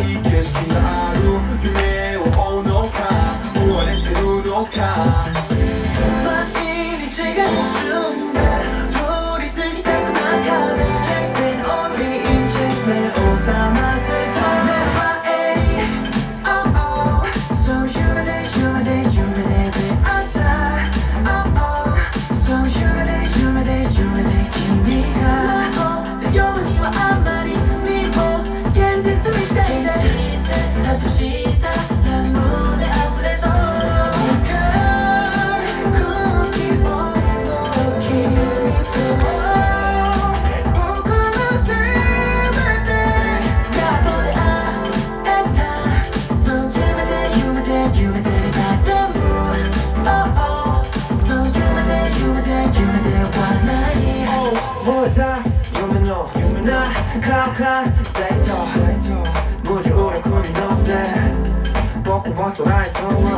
がしたい景色がある夢を追うのか追われてるのか大と無重力に乗って僕は空へ飛ぶ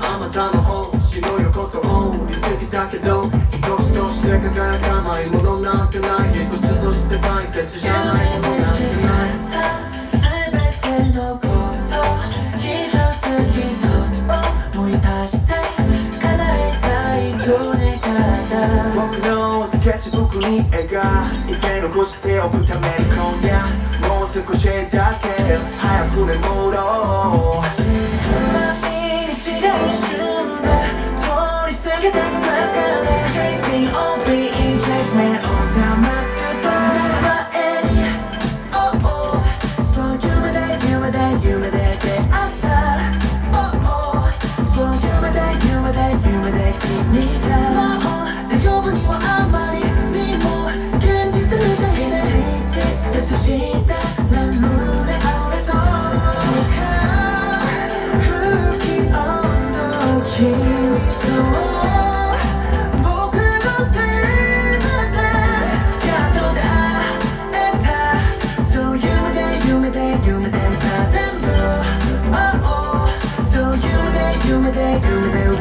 あまたの星の横通り過ぎたけど一つとして輝かないものなんてない一つとして大切じゃないものなんてない全てのこと一つ一つ思い出して叶えたいと願った僕のケッチブックに描いて残しておくために今夜もう少しだけ早く眠ろう。毎日が一瞬で通り過ぎた夢でた全部 Oh oh そう夢で夢で夢で